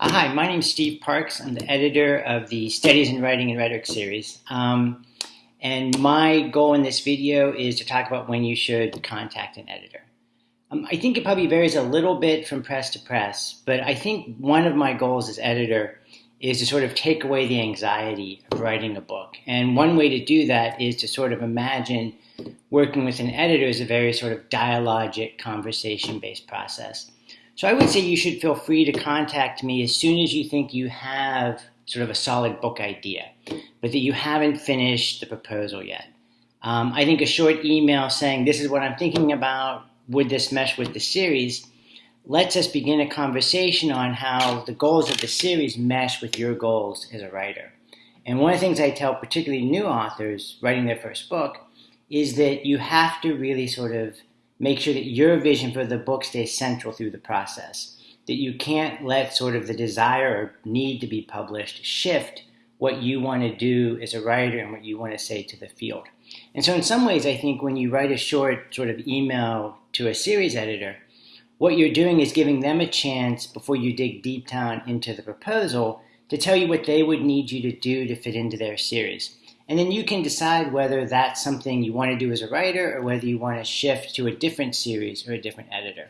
Uh, hi, my name is Steve Parks. I'm the editor of the Studies in Writing and Rhetoric series. Um, and my goal in this video is to talk about when you should contact an editor. Um, I think it probably varies a little bit from press to press, but I think one of my goals as editor is to sort of take away the anxiety of writing a book. And one way to do that is to sort of imagine working with an editor as a very sort of dialogic, conversation-based process. So I would say you should feel free to contact me as soon as you think you have sort of a solid book idea, but that you haven't finished the proposal yet. Um, I think a short email saying, this is what I'm thinking about, would this mesh with the series, lets us begin a conversation on how the goals of the series mesh with your goals as a writer. And one of the things I tell particularly new authors writing their first book is that you have to really sort of make sure that your vision for the book stays central through the process. That you can't let sort of the desire or need to be published shift what you want to do as a writer and what you want to say to the field. And so in some ways, I think when you write a short sort of email to a series editor, what you're doing is giving them a chance before you dig deep down into the proposal to tell you what they would need you to do to fit into their series. And then you can decide whether that's something you want to do as a writer or whether you want to shift to a different series or a different editor.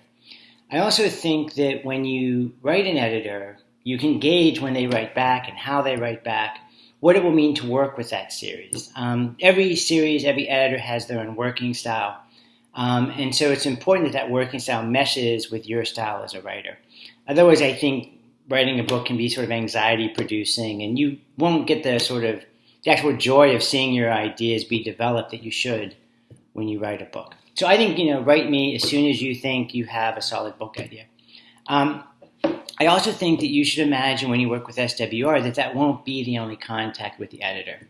I also think that when you write an editor, you can gauge when they write back and how they write back, what it will mean to work with that series. Um, every series, every editor has their own working style. Um, and so it's important that that working style meshes with your style as a writer. Otherwise, I think writing a book can be sort of anxiety producing and you won't get the sort of the actual joy of seeing your ideas be developed that you should when you write a book. So I think, you know, write me as soon as you think you have a solid book idea. Um, I also think that you should imagine when you work with SWR that that won't be the only contact with the editor.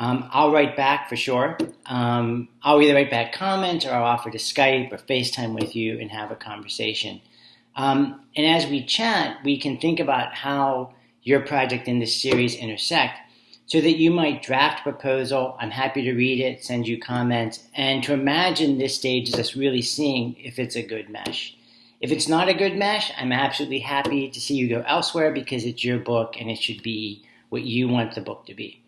Um, I'll write back for sure. Um, I'll either write back comments or I'll offer to Skype or FaceTime with you and have a conversation. Um, and as we chat, we can think about how your project and this series intersect so that you might draft a proposal. I'm happy to read it, send you comments, and to imagine this stage is us really seeing if it's a good mesh. If it's not a good mesh, I'm absolutely happy to see you go elsewhere because it's your book and it should be what you want the book to be.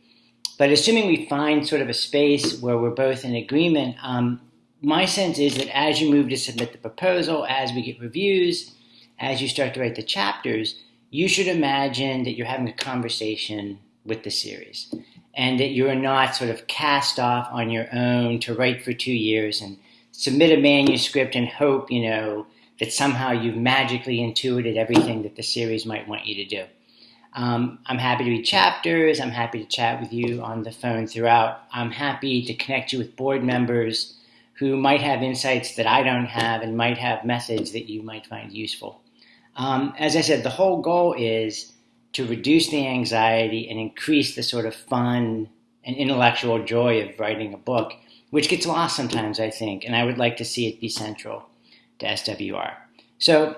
But assuming we find sort of a space where we're both in agreement, um, my sense is that as you move to submit the proposal, as we get reviews, as you start to write the chapters, you should imagine that you're having a conversation with the series and that you are not sort of cast off on your own to write for two years and submit a manuscript and hope, you know, that somehow you've magically intuited everything that the series might want you to do. Um, I'm happy to read chapters. I'm happy to chat with you on the phone throughout. I'm happy to connect you with board members who might have insights that I don't have and might have methods that you might find useful. Um, as I said, the whole goal is to reduce the anxiety and increase the sort of fun and intellectual joy of writing a book, which gets lost sometimes, I think, and I would like to see it be central to SWR. So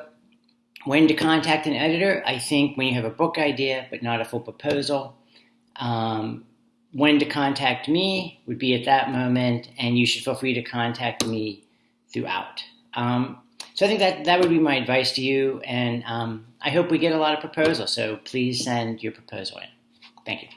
when to contact an editor, I think when you have a book idea but not a full proposal. Um, when to contact me would be at that moment, and you should feel free to contact me throughout. Um, so I think that that would be my advice to you, and um, I hope we get a lot of proposals. So please send your proposal in. Thank you.